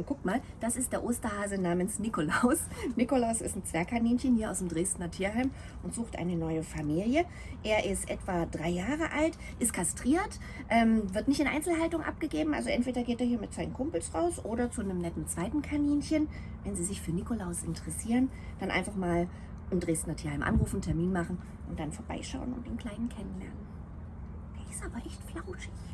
und guck mal, das ist der Osterhase namens Nikolaus. Nikolaus ist ein Zwergkaninchen hier aus dem Dresdner Tierheim und sucht eine neue Familie. Er ist etwa drei Jahre alt, ist kastriert, ähm, wird nicht in Einzelhaltung abgegeben. Also entweder geht er hier mit seinen Kumpels raus oder zu einem netten zweiten Kaninchen. Wenn Sie sich für Nikolaus interessieren, dann einfach mal im Dresdner Tierheim anrufen, Termin machen und dann vorbeischauen und den Kleinen kennenlernen. Der ist aber echt flauschig.